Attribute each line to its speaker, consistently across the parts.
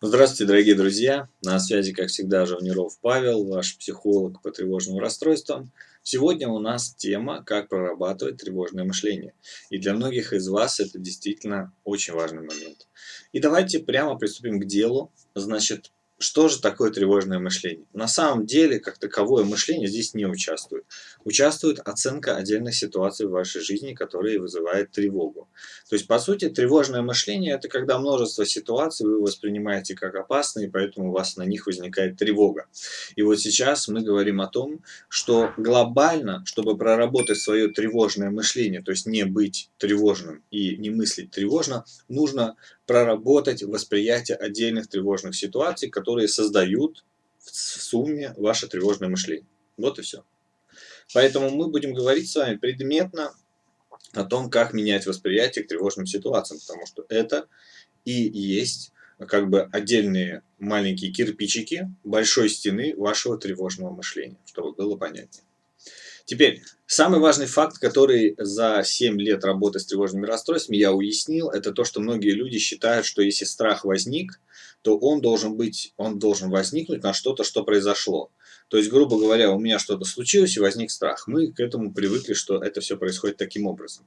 Speaker 1: Здравствуйте, дорогие друзья! На связи, как всегда, Жавниров Павел, ваш психолог по тревожным расстройствам. Сегодня у нас тема «Как прорабатывать тревожное мышление». И для многих из вас это действительно очень важный момент. И давайте прямо приступим к делу. Значит, что же такое тревожное мышление? На самом деле, как таковое мышление здесь не участвует. Участвует оценка отдельных ситуаций в вашей жизни, которые вызывают тревогу. То есть, по сути, тревожное мышление – это когда множество ситуаций вы воспринимаете как опасные, поэтому у вас на них возникает тревога. И вот сейчас мы говорим о том, что глобально, чтобы проработать свое тревожное мышление, то есть не быть тревожным и не мыслить тревожно, нужно проработать восприятие отдельных тревожных ситуаций, которые создают в сумме ваше тревожное мышление. Вот и все. Поэтому мы будем говорить с вами предметно о том, как менять восприятие к тревожным ситуациям, потому что это и есть как бы отдельные маленькие кирпичики большой стены вашего тревожного мышления, чтобы было понятнее. Теперь, самый важный факт, который за 7 лет работы с тревожными расстройствами я уяснил, это то, что многие люди считают, что если страх возник, то он должен быть, он должен возникнуть на что-то, что произошло. То есть, грубо говоря, у меня что-то случилось и возник страх. Мы к этому привыкли, что это все происходит таким образом.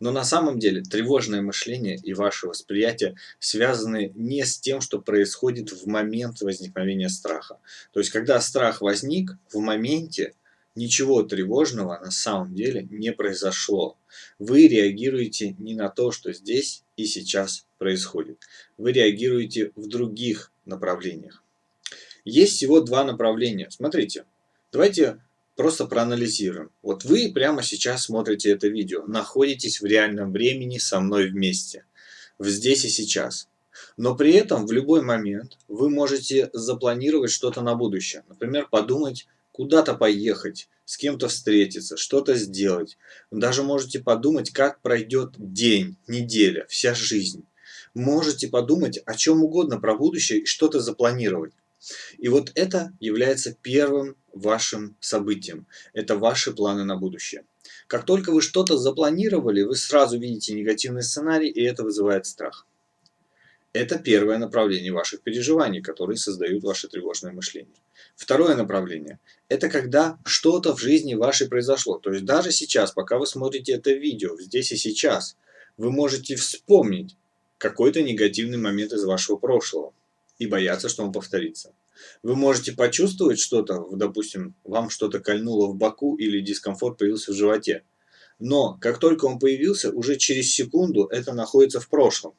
Speaker 1: Но на самом деле тревожное мышление и ваше восприятие связаны не с тем, что происходит в момент возникновения страха. То есть, когда страх возник, в моменте Ничего тревожного на самом деле не произошло. Вы реагируете не на то, что здесь и сейчас происходит. Вы реагируете в других направлениях. Есть всего два направления. Смотрите, давайте просто проанализируем. Вот вы прямо сейчас смотрите это видео, находитесь в реальном времени со мной вместе, в здесь и сейчас. Но при этом в любой момент вы можете запланировать что-то на будущее. Например, подумать куда-то поехать, с кем-то встретиться, что-то сделать. Даже можете подумать, как пройдет день, неделя, вся жизнь. Можете подумать о чем угодно про будущее и что-то запланировать. И вот это является первым вашим событием. Это ваши планы на будущее. Как только вы что-то запланировали, вы сразу видите негативный сценарий, и это вызывает страх. Это первое направление ваших переживаний, которые создают ваше тревожное мышление. Второе направление – это когда что-то в жизни вашей произошло. То есть даже сейчас, пока вы смотрите это видео, здесь и сейчас, вы можете вспомнить какой-то негативный момент из вашего прошлого и бояться, что он повторится. Вы можете почувствовать что-то, допустим, вам что-то кольнуло в боку или дискомфорт появился в животе. Но как только он появился, уже через секунду это находится в прошлом.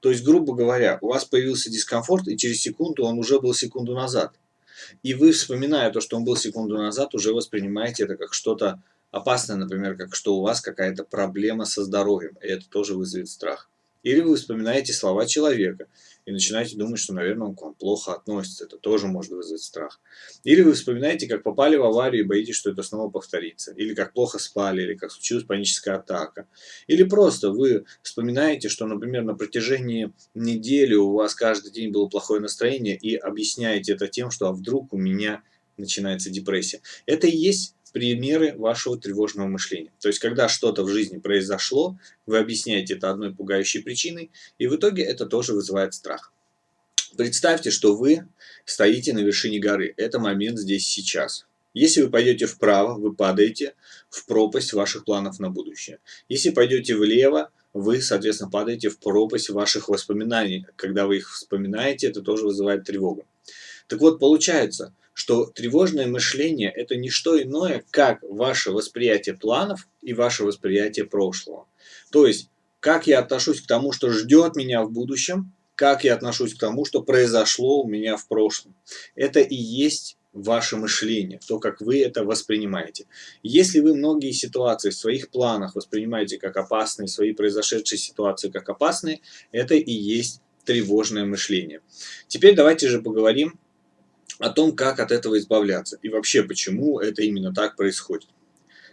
Speaker 1: То есть, грубо говоря, у вас появился дискомфорт, и через секунду он уже был секунду назад. И вы, вспоминая то, что он был секунду назад, уже воспринимаете это как что-то опасное, например, как что у вас какая-то проблема со здоровьем, и это тоже вызовет страх. Или вы вспоминаете слова человека и начинаете думать, что, наверное, он к вам плохо относится. Это тоже может вызвать страх. Или вы вспоминаете, как попали в аварию и боитесь, что это снова повторится. Или как плохо спали, или как случилась паническая атака. Или просто вы вспоминаете, что, например, на протяжении недели у вас каждый день было плохое настроение и объясняете это тем, что а вдруг у меня начинается депрессия. Это и есть примеры вашего тревожного мышления. То есть, когда что-то в жизни произошло, вы объясняете это одной пугающей причиной, и в итоге это тоже вызывает страх. Представьте, что вы стоите на вершине горы. Это момент здесь сейчас. Если вы пойдете вправо, вы падаете в пропасть ваших планов на будущее. Если пойдете влево, вы, соответственно, падаете в пропасть ваших воспоминаний. Когда вы их вспоминаете, это тоже вызывает тревогу. Так вот, получается, что тревожное мышление – это не что иное, как ваше восприятие планов и ваше восприятие прошлого. То есть, как я отношусь к тому, что ждет меня в будущем, как я отношусь к тому, что произошло у меня в прошлом. Это и есть ваше мышление, то, как вы это воспринимаете. Если вы многие ситуации в своих планах воспринимаете как опасные, свои произошедшие ситуации как опасные, это и есть тревожное мышление. Теперь давайте же поговорим о том, как от этого избавляться и вообще почему это именно так происходит.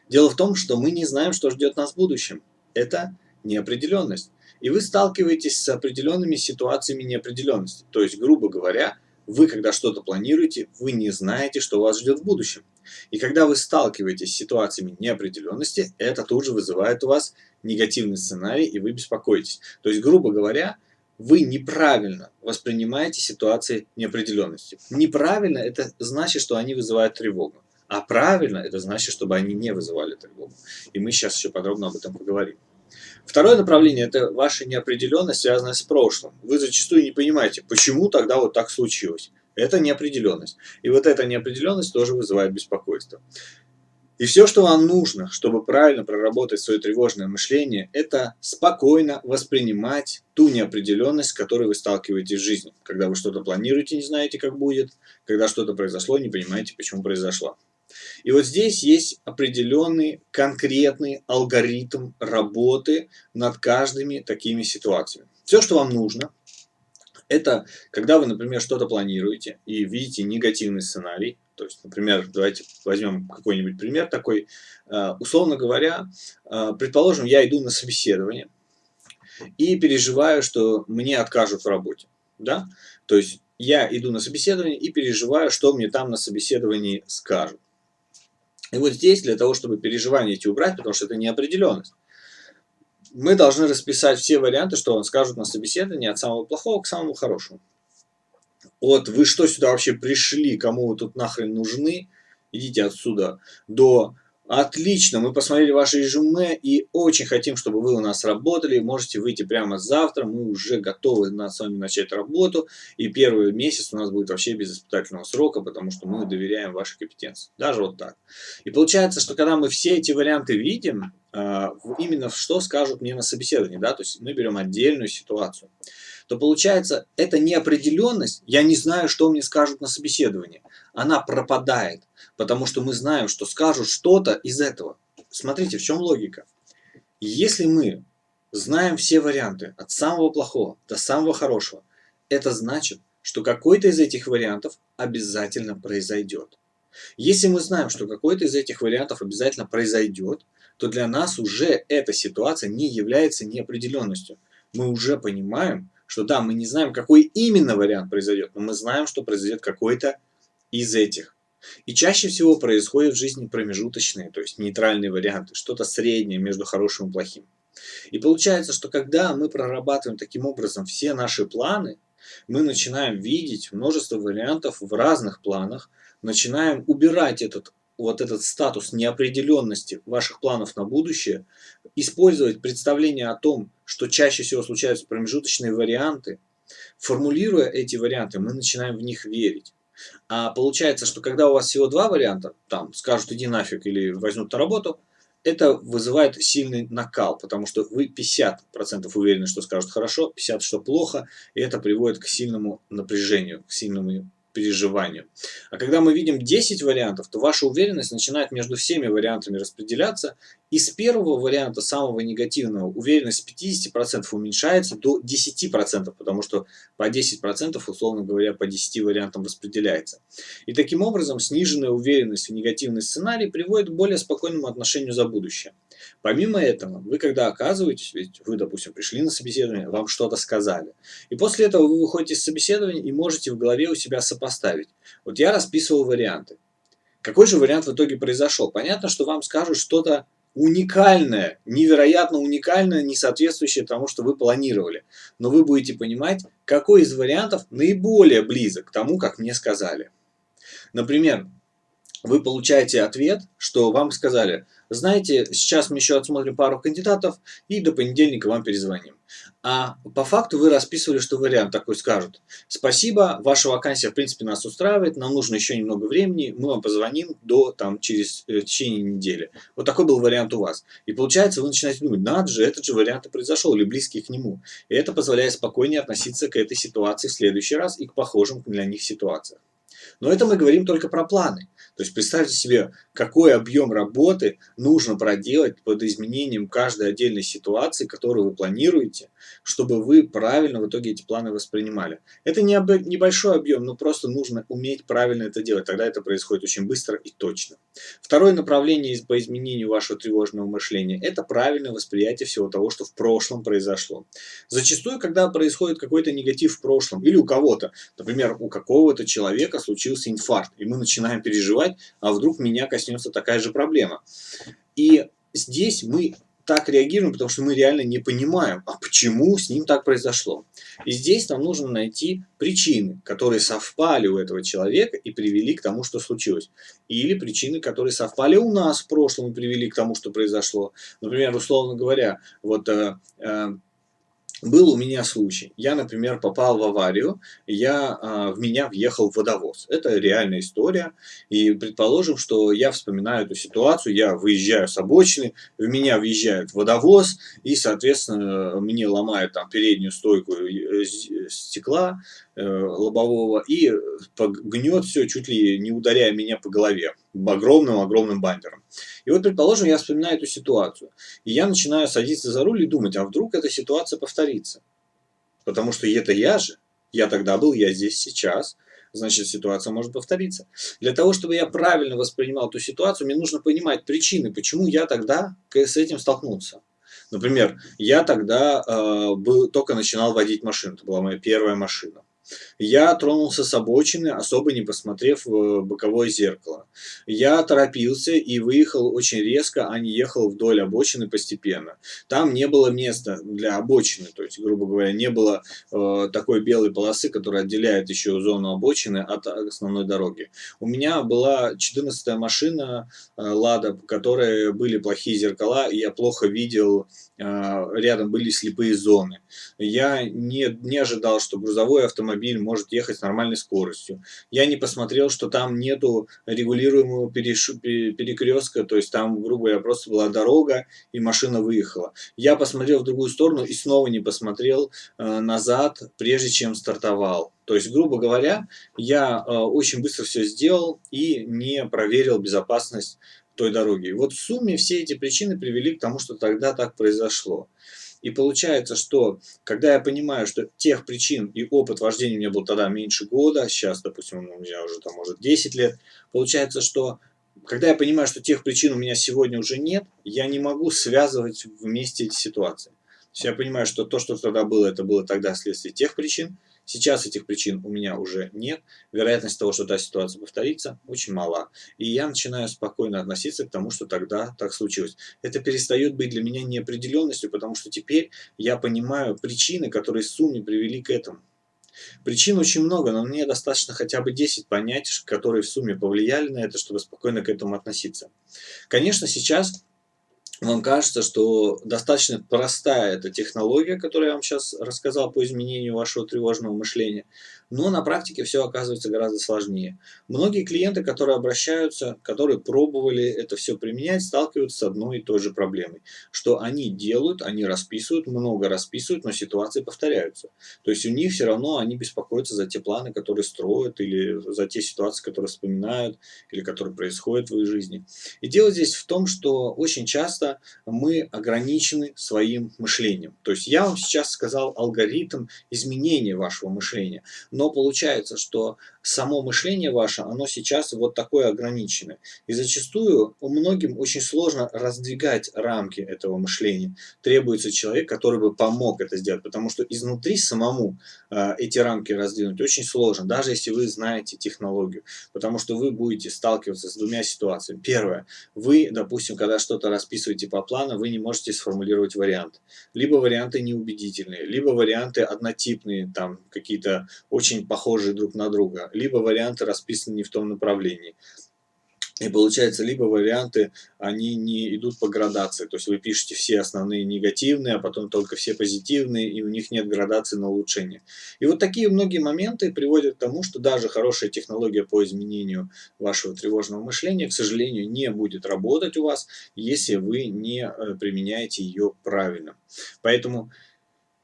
Speaker 1: Дело в том, что мы не знаем, что ждет нас в будущем. Это неопределенность. И вы сталкиваетесь с определенными ситуациями неопределенности. То есть, грубо говоря, вы, когда что-то планируете, вы не знаете, что вас ждет в будущем. И когда вы сталкиваетесь с ситуациями неопределенности, это тут же вызывает у вас негативный сценарий, и вы беспокоитесь. То есть, грубо говоря, вы неправильно воспринимаете ситуации неопределенности. Неправильно – это значит, что они вызывают тревогу. А правильно – это значит, чтобы они не вызывали тревогу. И мы сейчас еще подробно об этом поговорим. Второе направление – это ваша неопределенность, связанная с прошлым. Вы зачастую не понимаете, почему тогда вот так случилось. Это неопределенность. И вот эта неопределенность тоже вызывает беспокойство. И все, что вам нужно, чтобы правильно проработать свое тревожное мышление, это спокойно воспринимать ту неопределенность, с которой вы сталкиваетесь в жизни. Когда вы что-то планируете, не знаете, как будет, когда что-то произошло, не понимаете, почему произошло. И вот здесь есть определенный конкретный алгоритм работы над каждыми такими ситуациями. Все, что вам нужно, это когда вы, например, что-то планируете и видите негативный сценарий, то есть, например, давайте возьмем какой-нибудь пример такой. Э, условно говоря, э, предположим, я иду на собеседование и переживаю, что мне откажут в работе. Да? То есть, я иду на собеседование и переживаю, что мне там на собеседовании скажут. И вот здесь, для того, чтобы переживания эти убрать, потому что это неопределенность, мы должны расписать все варианты, что вам скажут на собеседовании от самого плохого к самому хорошему от «вы что сюда вообще пришли, кому вы тут нахрен нужны, идите отсюда», до «отлично, мы посмотрели ваше резюме и очень хотим, чтобы вы у нас работали, можете выйти прямо завтра, мы уже готовы с вами начать работу, и первый месяц у нас будет вообще без испытательного срока, потому что мы доверяем вашей компетенции». Даже вот так. И получается, что когда мы все эти варианты видим, а, именно что скажут мне на собеседовании, да, то есть мы берем отдельную ситуацию то получается, эта неопределенность, я не знаю, что мне скажут на собеседовании, она пропадает, потому что мы знаем, что скажут что-то из этого. Смотрите, в чем логика. Если мы знаем все варианты, от самого плохого до самого хорошего, это значит, что какой-то из этих вариантов обязательно произойдет. Если мы знаем, что какой-то из этих вариантов обязательно произойдет, то для нас уже эта ситуация не является неопределенностью. Мы уже понимаем, что да, мы не знаем, какой именно вариант произойдет, но мы знаем, что произойдет какой-то из этих. И чаще всего происходят в жизни промежуточные, то есть нейтральные варианты, что-то среднее между хорошим и плохим. И получается, что когда мы прорабатываем таким образом все наши планы, мы начинаем видеть множество вариантов в разных планах, начинаем убирать этот вот этот статус неопределенности ваших планов на будущее, использовать представление о том, что чаще всего случаются промежуточные варианты, формулируя эти варианты, мы начинаем в них верить. А получается, что когда у вас всего два варианта, там скажут иди нафиг или возьмут на работу, это вызывает сильный накал, потому что вы 50% уверены, что скажут хорошо, 50% что плохо, и это приводит к сильному напряжению, к сильному переживанию. А когда мы видим 10 вариантов, то ваша уверенность начинает между всеми вариантами распределяться, и с первого варианта, самого негативного, уверенность с 50% уменьшается до 10%, потому что по 10%, условно говоря, по 10 вариантам распределяется. И таким образом сниженная уверенность в негативный сценарий приводит к более спокойному отношению за будущее. Помимо этого, вы когда оказываетесь, ведь вы, допустим, пришли на собеседование, вам что-то сказали, и после этого вы выходите из собеседования и можете в голове у себя сопоставить. Вот я расписывал варианты. Какой же вариант в итоге произошел? Понятно, что вам скажут что-то уникальное, невероятно уникальное, не соответствующее тому, что вы планировали. Но вы будете понимать, какой из вариантов наиболее близок к тому, как мне сказали. Например, вы получаете ответ, что вам сказали, знаете, сейчас мы еще отсмотрим пару кандидатов и до понедельника вам перезвоним. А по факту вы расписывали, что вариант такой скажут. Спасибо, ваша вакансия в принципе нас устраивает, нам нужно еще немного времени, мы вам позвоним до там через э, течение недели. Вот такой был вариант у вас. И получается вы начинаете думать, надо же, этот же вариант и произошел, или близкий к нему. И это позволяет спокойнее относиться к этой ситуации в следующий раз и к похожим для них ситуациям. Но это мы говорим только про планы. То есть представьте себе, какой объем работы нужно проделать под изменением каждой отдельной ситуации, которую вы планируете, чтобы вы правильно в итоге эти планы воспринимали. Это не небольшой объем, но просто нужно уметь правильно это делать. Тогда это происходит очень быстро и точно. Второе направление по изменению вашего тревожного мышления – это правильное восприятие всего того, что в прошлом произошло. Зачастую, когда происходит какой-то негатив в прошлом, или у кого-то, например, у какого-то человека случился инфаркт, и мы начинаем переживать, а вдруг меня коснется такая же проблема. И здесь мы так реагируем, потому что мы реально не понимаем, а почему с ним так произошло. И здесь нам нужно найти причины, которые совпали у этого человека и привели к тому, что случилось. Или причины, которые совпали у нас в прошлом и привели к тому, что произошло. Например, условно говоря, вот э, э, был у меня случай. Я, например, попал в аварию, я, а, в меня въехал водовоз. Это реальная история. И предположим, что я вспоминаю эту ситуацию, я выезжаю с обочины, в меня въезжает водовоз, и, соответственно, мне ломают там переднюю стойку э, стекла э, лобового и гнет все, чуть ли не ударяя меня по голове огромным-огромным бампером. И вот, предположим, я вспоминаю эту ситуацию, и я начинаю садиться за руль и думать, а вдруг эта ситуация повторится? Потому что это я же, я тогда был, я здесь сейчас, значит ситуация может повториться. Для того, чтобы я правильно воспринимал эту ситуацию, мне нужно понимать причины, почему я тогда с этим столкнулся. Например, я тогда э, был, только начинал водить машину, это была моя первая машина. Я тронулся с обочины, особо не посмотрев в боковое зеркало. Я торопился и выехал очень резко, а не ехал вдоль обочины постепенно. Там не было места для обочины, то есть, грубо говоря, не было э, такой белой полосы, которая отделяет еще зону обочины от основной дороги. У меня была 14 машина э, Лада, в которой были плохие зеркала, и я плохо видел, э, рядом были слепые зоны. Я не, не ожидал, что грузовой автомобиль автомобиль может ехать с нормальной скоростью. Я не посмотрел, что там нету регулируемого перекрестка, то есть там, грубо говоря, просто была дорога и машина выехала. Я посмотрел в другую сторону и снова не посмотрел э, назад, прежде чем стартовал. То есть, грубо говоря, я э, очень быстро все сделал и не проверил безопасность той дороги. Вот в сумме все эти причины привели к тому, что тогда так произошло. И получается, что когда я понимаю, что тех причин и опыт вождения у меня был тогда меньше года, сейчас, допустим, у меня уже там может 10 лет, получается, что когда я понимаю, что тех причин у меня сегодня уже нет, я не могу связывать вместе эти ситуации. То есть я понимаю, что то, что тогда было, это было тогда следствие тех причин, Сейчас этих причин у меня уже нет. Вероятность того, что та ситуация повторится, очень мала. И я начинаю спокойно относиться к тому, что тогда так случилось. Это перестает быть для меня неопределенностью, потому что теперь я понимаю причины, которые сумме привели к этому. Причин очень много, но мне достаточно хотя бы 10 понять, которые в сумме повлияли на это, чтобы спокойно к этому относиться. Конечно, сейчас вам кажется, что достаточно простая эта технология, которую я вам сейчас рассказал по изменению вашего тревожного мышления, но на практике все оказывается гораздо сложнее. Многие клиенты, которые обращаются, которые пробовали это все применять, сталкиваются с одной и той же проблемой, что они делают, они расписывают, много расписывают, но ситуации повторяются. То есть у них все равно они беспокоятся за те планы, которые строят, или за те ситуации, которые вспоминают, или которые происходят в их жизни. И дело здесь в том, что очень часто мы ограничены своим мышлением. То есть я вам сейчас сказал алгоритм изменения вашего мышления, но получается, что само мышление ваше, оно сейчас вот такое ограниченное. И зачастую у многим очень сложно раздвигать рамки этого мышления. Требуется человек, который бы помог это сделать, потому что изнутри самому э, эти рамки раздвинуть очень сложно, даже если вы знаете технологию, потому что вы будете сталкиваться с двумя ситуациями. Первое, вы, допустим, когда что-то расписываете по плану, вы не можете сформулировать вариант. Либо варианты неубедительные, либо варианты однотипные, там какие-то очень похожие друг на друга, либо варианты расписаны не в том направлении. И получается, либо варианты, они не идут по градации, то есть вы пишете все основные негативные, а потом только все позитивные, и у них нет градации на улучшение. И вот такие многие моменты приводят к тому, что даже хорошая технология по изменению вашего тревожного мышления, к сожалению, не будет работать у вас, если вы не э, применяете ее правильно. Поэтому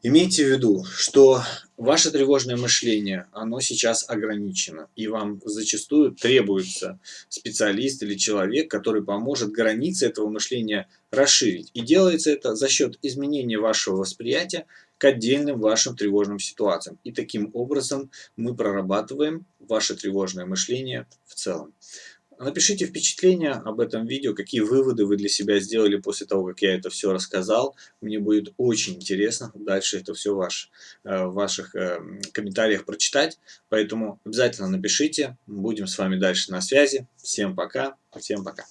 Speaker 1: Имейте в виду, что ваше тревожное мышление, оно сейчас ограничено, и вам зачастую требуется специалист или человек, который поможет границы этого мышления расширить. И делается это за счет изменения вашего восприятия к отдельным вашим тревожным ситуациям. И таким образом мы прорабатываем ваше тревожное мышление в целом. Напишите впечатления об этом видео, какие выводы вы для себя сделали после того, как я это все рассказал. Мне будет очень интересно дальше это все ваш, э, в ваших э, комментариях прочитать. Поэтому обязательно напишите. Будем с вами дальше на связи. Всем пока. Всем пока.